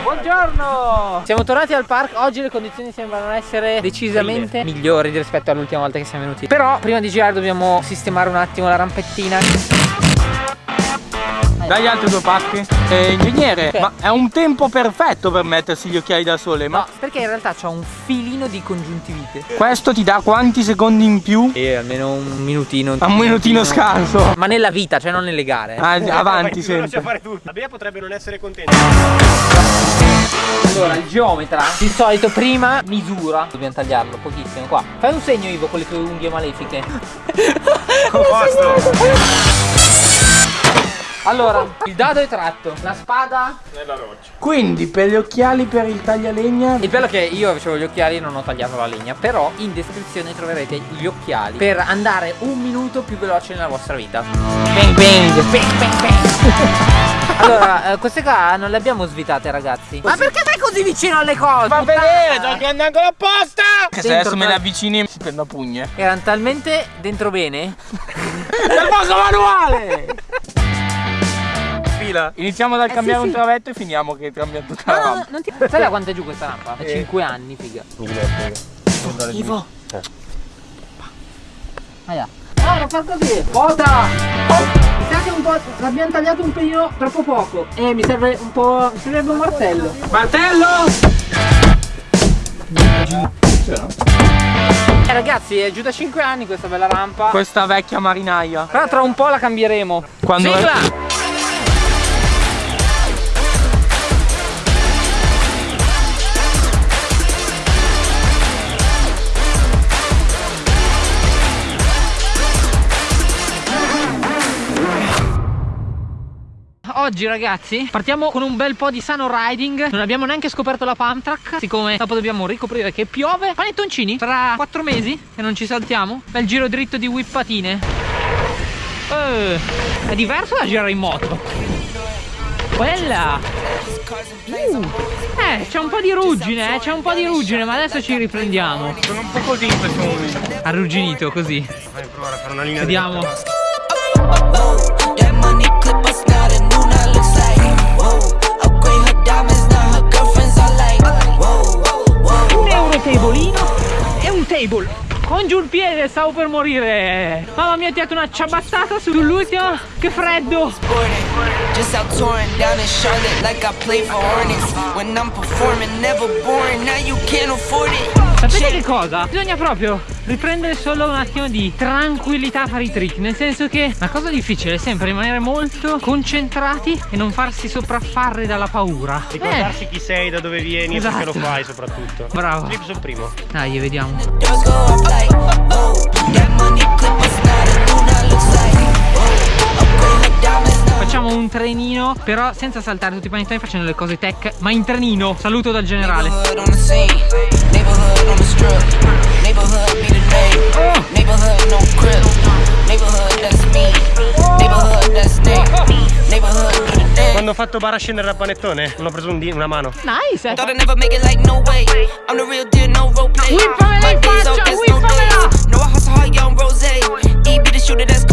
Buongiorno! Siamo tornati al park, oggi le condizioni sembrano essere decisamente migliori rispetto all'ultima volta che siamo venuti. Però prima di girare dobbiamo sistemare un attimo la rampettina dai altri due pacchi. Eh, ingegnere, okay. ma è un tempo perfetto per mettersi gli occhiali da sole, ma... No, perché in realtà c'ho un filino di congiuntivite. Questo ti dà quanti secondi in più? Eh, almeno un minutino. Un minutino scarso. Ma nella vita, cioè non nelle gare. Ah, avanti eh, sempre. fare tutto. La Bea potrebbe non essere contenta. Allora, il geometra, di solito prima misura. Dobbiamo tagliarlo pochissimo qua. Fai un segno Ivo con le tue unghie malefiche. Posto. Allora, il dado è tratto, la spada nella roccia. Quindi per gli occhiali per il taglialegna. Il bello è che io avevo gli occhiali e non ho tagliato la legna. Però in descrizione troverete gli occhiali per andare un minuto più veloce nella vostra vita. Bang bang, bang bang bang. allora, eh, queste qua non le abbiamo svitate ragazzi. Ma perché sei così vicino alle cose? Fa vedere, sto andando apposta! Che se adesso me le avvicini si prendo a pugne. Erano talmente dentro bene. Nel posto manuale! fila. Iniziamo dal eh, cambiare sì, un travetto e finiamo che cambiamo tutta no, la rampa. No, non ti... Sai da quanto è giù questa rampa? È eh. 5 anni, figa. Ivo, Ivo. Eh. Aia. Ah, non far così. Vota! Mi sa che un po'. L'abbiamo tagliato un pelino troppo poco. Eh, mi serve un po'. Mi serve un martello. Martello! Eh ragazzi è giù da 5 anni questa bella rampa Questa vecchia marinaia Però tra un po' la cambieremo Quando Sigla! È... oggi ragazzi partiamo con un bel po' di sano riding. Non abbiamo neanche scoperto la pump track Siccome dopo dobbiamo ricoprire che piove. Panettoncini tra 4 mesi che non ci saltiamo Bel giro dritto di whippatine. Eh, È diverso da girare in moto. Bella uh, Eh c'è un po' di ruggine eh, C'è un po' di ruggine ma adesso ci riprendiamo. Sono un po' così in questo momento. Arrugginito così. Vai provare a fare una linea Vediamo tabolino e un table. Con giù il piede stavo per morire. Mamma mia ti ha dato una ciabattata sull'ultima che freddo. Just out touring down in Charlotte like I play for Hornets. When I'm performing never boring, now you can't afford it. Sapete che cosa? Bisogna proprio riprendere solo un attimo di tranquillità a fare i trick Nel senso che la cosa difficile è sempre rimanere molto concentrati e non farsi sopraffare dalla paura. Ricordarsi eh. chi sei, da dove vieni esatto. e perché lo fai soprattutto. Bravo. Flip sul primo. Dai, vediamo. Facciamo un trenino Però senza saltare tutti i panettoni facendo le cose tech Ma in trenino. Saluto dal generale Quando ho fatto bara a scendere da panettone? Non ho preso un una mano. Nice.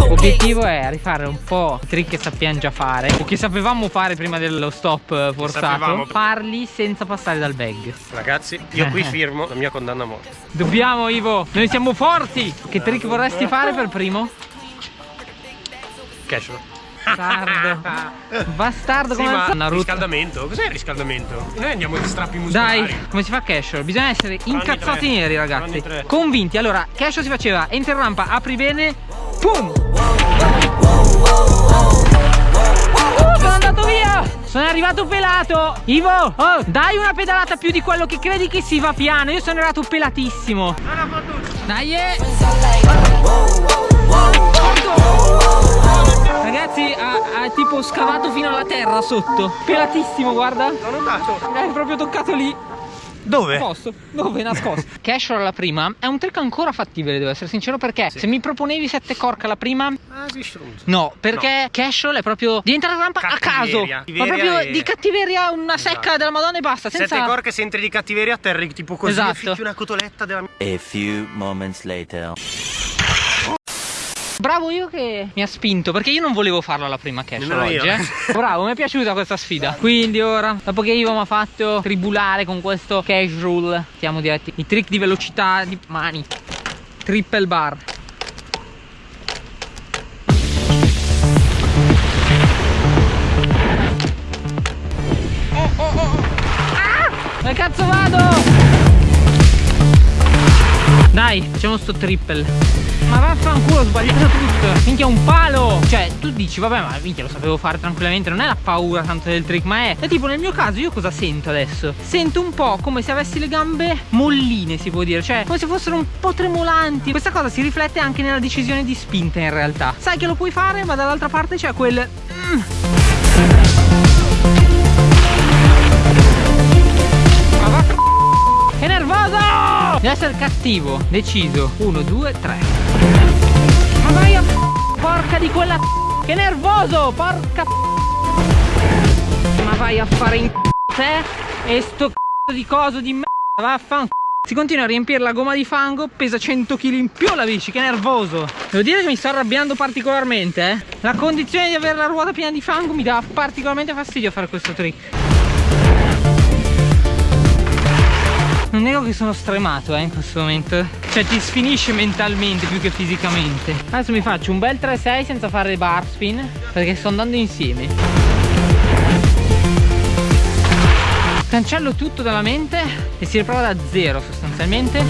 L'obiettivo è rifare un po' i trick che sappiamo già fare o che sapevamo fare prima dello stop forzato. farli senza passare dal bag. Ragazzi io qui firmo la mia condanna a morte. Dobbiamo Ivo Noi siamo forti. Che trick vorresti fare per primo? Casual Bastardo. Bastardo sì, come ma Naruto. Riscaldamento? Cos'è il riscaldamento? Noi andiamo di strappi muscolari. Dai come si fa casual? Bisogna essere incazzati neri ragazzi. Convinti. Allora casual si faceva Entra in rampa Apri bene Pum! Oh, sono andato via! Sono arrivato pelato! Ivo oh, Dai una pedalata più di quello che credi che si va piano. Io sono arrivato pelatissimo. Dai eh. Ragazzi ha, ha, tipo scavato fino alla terra sotto Pelatissimo guarda L'ho notato È proprio toccato lì dove? Posto. Dove? Nascosto. Cash alla prima è un trick ancora fattibile, devo essere sincero, perché sì. se mi proponevi 7 cork alla prima. Ah. No, perché no. Casual è proprio di entrare rampa a caso. Ma proprio e... di cattiveria una secca esatto. della Madonna e basta. Senza... 7 cork se entri di cattiveria atterri tipo così esatto. e una cotoletta della A few moments later. Bravo io che mi ha spinto perché io non volevo farlo alla prima cash Nemmeno oggi. Eh. Bravo, mi è piaciuta questa sfida. Quindi ora, dopo che Ivo mi ha fatto tribulare con questo cash rule, siamo diretti. I trick di velocità di mani. Triple bar. Oh, oh, oh. Ah! Dove cazzo vado? Dai, facciamo sto triple. Ma vaffanculo, ho sbagliato tutto. Minchia, un palo. Cioè, tu dici, vabbè, ma minchia, lo sapevo fare tranquillamente. Non è la paura tanto del trick, ma è. È tipo nel mio caso, io cosa sento adesso? Sento un po' come se avessi le gambe molline, si può dire. Cioè, come se fossero un po' tremolanti. Questa cosa si riflette anche nella decisione di spinta, in realtà. Sai che lo puoi fare, ma dall'altra parte c'è quel. Mm. Che nervoso! Deve essere cattivo, deciso. Uno, due, tre. Ma vai a porca di quella Che nervoso, porca Ma vai a fare in te e sto c***o di coso di merda, vaffanculo. Si continua a riempire la gomma di fango, pesa 100 kg in più la bici, che nervoso. Devo dire che mi sto arrabbiando particolarmente, eh. La condizione di avere la ruota piena di fango mi dà particolarmente fastidio fare questo trick. Non nego che sono stremato eh, in questo momento. Cioè ti sfinisce mentalmente più che fisicamente. Adesso mi faccio un bel 3-6 senza fare bar spin Perché sto andando insieme. Cancello tutto dalla mente E si riprova da zero sostanzialmente.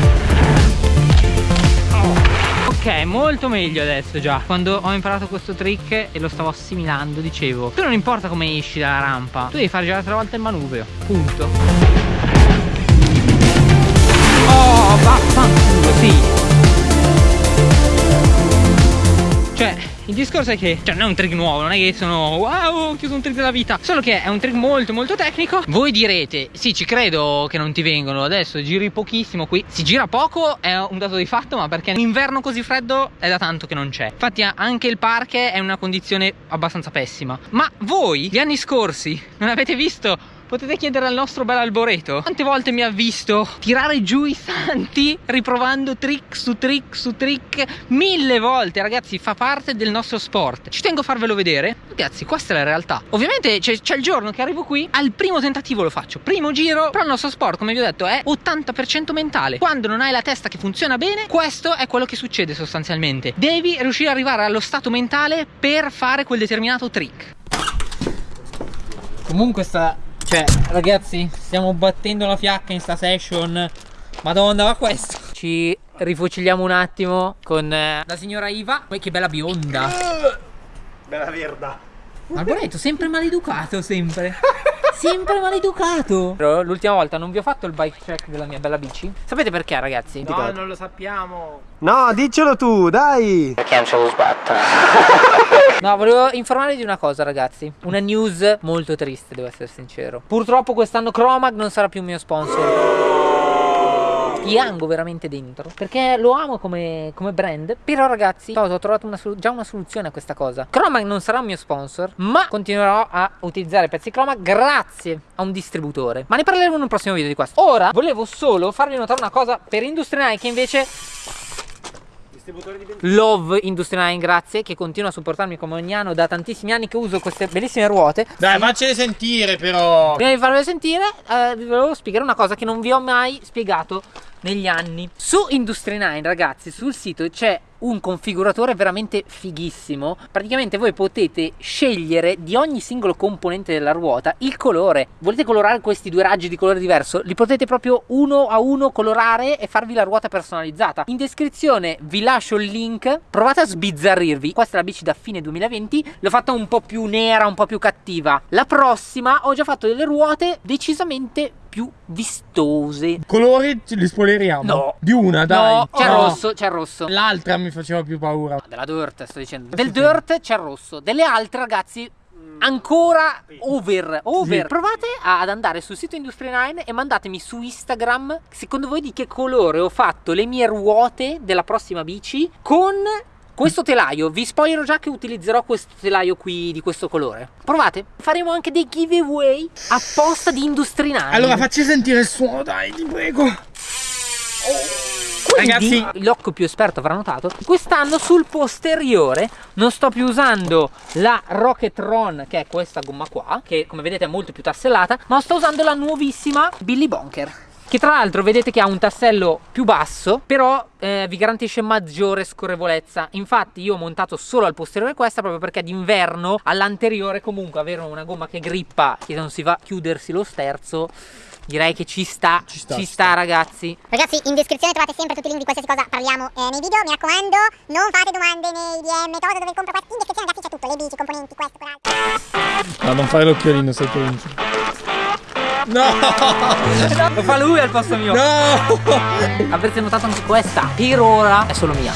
Ok, molto meglio adesso già. Quando ho imparato questo trick e lo stavo assimilando Dicevo Tu non importa come esci dalla rampa Tu devi fare già tre volte il manubrio Punto vaffanculo, sì. Cioè, il discorso è che cioè, non è un trick nuovo, non è che sono wow, ho chiuso un trick della vita. Solo che è un trick molto molto tecnico. Voi direte, sì, ci credo che non ti vengono. Adesso giri pochissimo qui. Si gira poco, è un dato di fatto, ma perché un inverno così freddo è da tanto che non c'è. Infatti anche il park è in una condizione abbastanza pessima. Ma voi, gli anni scorsi, non avete visto Potete chiedere al nostro bel Alboreto. Quante volte mi ha visto tirare giù i santi Riprovando trick su trick su trick? Mille volte ragazzi fa parte del nostro sport. Ci tengo a farvelo vedere. Ragazzi questa è la realtà. Ovviamente c'è il giorno che arrivo qui Al primo tentativo lo faccio. Primo giro Però il nostro sport come vi ho detto è 80% mentale. Quando non hai la testa che funziona bene Questo è quello che succede sostanzialmente. Devi riuscire ad arrivare allo stato mentale Per fare quel determinato trick. Comunque sta cioè, ragazzi, stiamo battendo la fiacca in sta session. Madonna, ma questo. Ci rifuciliamo un attimo con eh, la signora Iva. Poi che bella bionda. Bella verda. Alboreto, sempre maleducato, sempre. Sempre maleducato. Però l'ultima volta non vi ho fatto il bike check della mia bella bici. Sapete perché, ragazzi? No, non lo sappiamo. No, diccelo tu, dai. Perché non ce lo sbatto? No, volevo informarvi di una cosa, ragazzi. Una news molto triste, devo essere sincero. Purtroppo quest'anno Chromag non sarà più il mio sponsor. Piango veramente dentro perché lo amo come, come brand. Però, ragazzi, ho trovato una già una soluzione a questa cosa. Chromag non sarà un mio sponsor, ma continuerò a utilizzare pezzi Chromag grazie a un distributore. Ma ne parleremo in un prossimo video di questo. Ora volevo solo farvi notare una cosa per Industry che invece Love Industry 9, grazie, che continua a supportarmi come ogni anno da tantissimi anni che uso queste bellissime ruote. Dai, faccele sentire però. Prima di farvele sentire, eh, vi volevo spiegare una cosa che non vi ho mai spiegato negli anni. Su Industry 9, ragazzi, sul sito c'è un configuratore veramente fighissimo. Praticamente voi potete scegliere di ogni singolo componente della ruota il colore. Volete colorare questi due raggi di colore diverso? Li potete proprio uno a uno colorare e farvi la ruota personalizzata. In descrizione vi lascio il link. Provate a sbizzarrirvi. Questa è la bici da fine 2020. L'ho fatta un po' più nera, un po' più cattiva. La prossima ho già fatto delle ruote decisamente più vistose. Colori li spoileriamo. No. Di una, dai. No, c'è il No. rosso, c'è il rosso. L'altra mi faceva più paura. Della dirt sto dicendo. Del dirt c'è il rosso. Delle altre ragazzi ancora over. Over. Sì. Provate ad andare sul sito Industry 9 e mandatemi su Instagram secondo voi di che colore ho fatto le mie ruote della prossima bici con questo telaio. Vi spoilerò già che utilizzerò questo telaio qui di questo colore. Provate. Faremo anche dei giveaway apposta di Industry 9. Allora, facci sentire il suono, dai, ti prego. Quindi, Ragazzi- l'occhio più esperto avrà notato, quest'anno sul posteriore non sto più usando la Rocketron, che è questa gomma qua, che come vedete è molto più tassellata, ma sto usando la nuovissima Billy Bonker. Che tra l'altro vedete che ha un tassello più basso, però eh, vi garantisce maggiore scorrevolezza. Infatti io ho montato solo al posteriore questa proprio perché d'inverno all'anteriore comunque avere una gomma che grippa e non si va a chiudersi lo sterzo, direi che ci sta, ci sta, sta, ci sta. ragazzi. Ragazzi, in descrizione trovate sempre tutti i link di qualsiasi cosa parliamo eh, nei video. Mi raccomando, non fate domande nei DM, cosa dove compro questo. In descrizione ragazzi c'è tutto, le bici, i componenti, questo, quell'altro. No, non fare l'occhiolino, sei provincia. No! Lo fa lui al posto mio. No! Avrete notato anche questa, per ora è solo mia.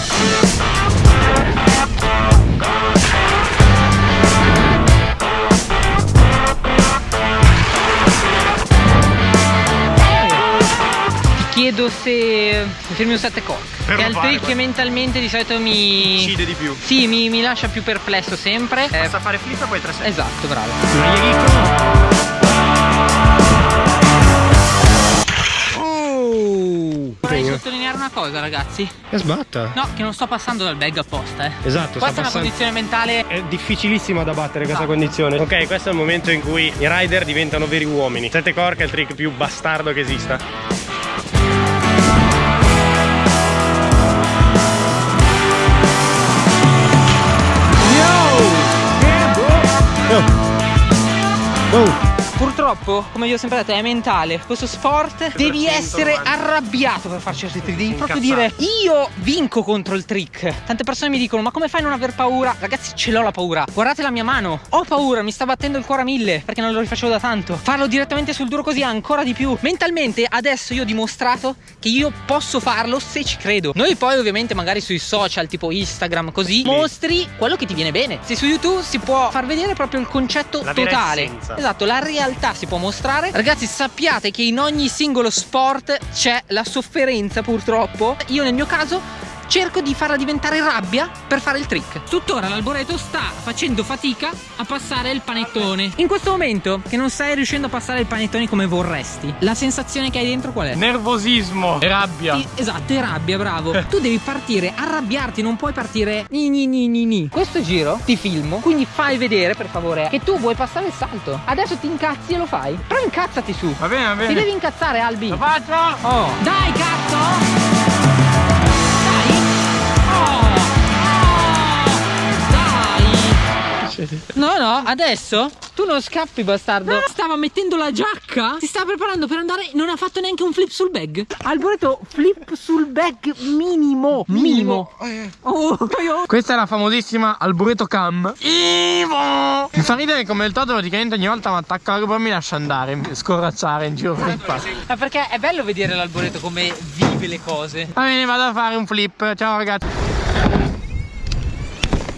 Ti chiedo se firmi un 7 cork. Per Che è il trick che mentalmente di solito mi. Uccide di più. Sì, mi, mi lascia più perplesso sempre. Eh, Basta fare flip e poi 3 esatto, bravo. Vorrei sottolineare una cosa, ragazzi. E sbatta. No, che non sto passando dal bag apposta, eh. Esatto, Questa sta è una condizione mentale È difficilissima da battere questa Ah. condizione. Ok, questo è il momento in cui i rider diventano veri uomini. Sette cork è il trick più bastardo che esista. Purtroppo, come vi ho sempre detto, è mentale. Questo sport devi 190. essere arrabbiato per fare certi trick. Devi proprio dire Incazzato. io vinco contro il trick. Tante persone mi dicono: Ma come fai a non aver paura? Ragazzi, ce l'ho la paura. Guardate la mia mano. Ho paura, mi sta battendo il cuore a mille perché non lo rifacevo da tanto. Farlo direttamente sul duro così ancora di più. Mentalmente adesso io ho dimostrato che io posso farlo se ci credo. Noi poi ovviamente magari sui social tipo Instagram così mostri quello che ti viene bene. Se su YouTube si può far vedere proprio il concetto La totale. Esatto, la realtà si può mostrare. Ragazzi, sappiate che in ogni singolo sport c'è la sofferenza, purtroppo. Io nel mio caso cerco di farla diventare rabbia per fare il trick. Tuttora l'alboreto sta facendo fatica a passare il panettone. In questo momento che non stai riuscendo a passare il panettone come vorresti, la sensazione che hai dentro qual è? Nervosismo e rabbia. Sì, esatto, è rabbia, bravo. Tu devi partire, arrabbiarti, non puoi partire ni ni ni ni ni. Questo giro ti filmo, quindi fai vedere per favore che tu vuoi passare il salto. Adesso ti incazzi e lo fai. Però incazzati su. Va bene, va Ti bene. devi incazzare, Albi. Lo faccio? Oh. Dai, cazzo! No, no, adesso tu non scappi, bastardo. Stava mettendo la giacca. Si sta preparando per andare. Non ha fatto neanche un flip sul bag. Alboreto, flip sul bag minimo. Minimo. Oh, io- Questa è la famosissima Alboreto Cam. Ivo! Mi fa ridere come il Toto praticamente ogni volta mi attacca la GoPro e mi lascia andare, mi- scorracciare in giro per il parco. Ma perché è bello vedere l'alboreto come vive le cose. Va bene, vado a fare un flip. Ciao ragazzi.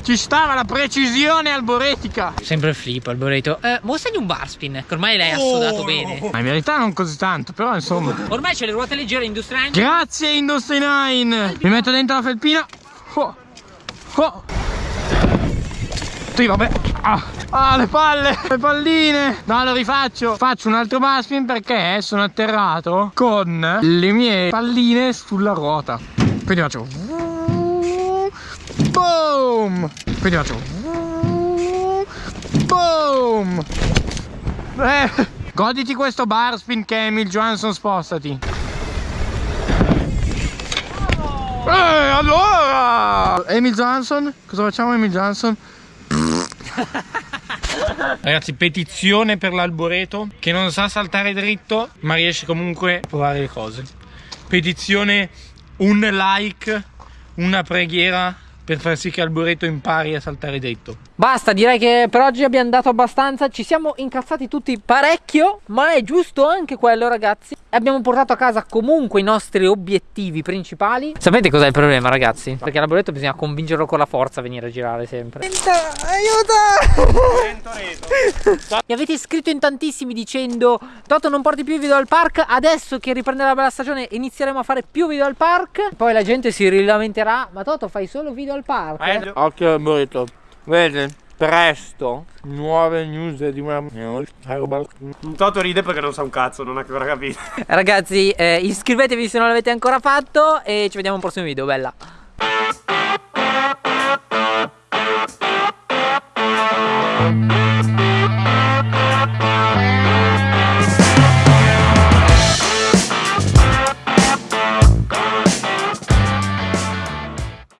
Ci stava la precisione alboretica. Sempre flip, Alboreto. Eh, mostragli un bar spin, che ormai l'hai assodato bene. Ma in verità non così tanto, però insomma. Ormai c'è le ruote leggere Industrial Grazie Industry 9. Mi metto dentro la felpina. Oh. Oh. Sì, vabbè. Ah. Ah, le palle, le palline. No, lo rifaccio. Faccio un altro baspin perché sono atterrato con le mie palline sulla ruota. Quindi faccio. Boom. Quindi faccio. Boom. Eh, goditi questo bar spin Emil Johansson spostati. Eh, allora! Emil Johansson? Cosa facciamo Emil Johansson? Ragazzi, petizione per l'alboreto che non sa saltare dritto, ma riesce comunque a provare le cose. Petizione un like, una preghiera per far sì che Alboreto impari a saltare dritto. Basta, direi che per oggi abbiamo dato abbastanza. Ci siamo incazzati tutti parecchio, ma è giusto anche quello, ragazzi. Abbiamo portato a casa comunque i nostri obiettivi principali. Sapete cos'è il problema, ragazzi? Perché l'alboreto bisogna convincerlo con la forza a venire a girare sempre. Mi avete scritto in tantissimi dicendo Toto non porti più i video al park Adesso che riprenderà la bella stagione inizieremo a fare più video al park Poi la gente si rilamenterà Ma Toto fai solo video al park Occhio Alboreto, vede? presto nuove news di una Toto ride perché non sa un cazzo, non ha ancora capito. Ragazzi, eh, iscrivetevi se non l'avete ancora fatto e ci vediamo al prossimo video, bella.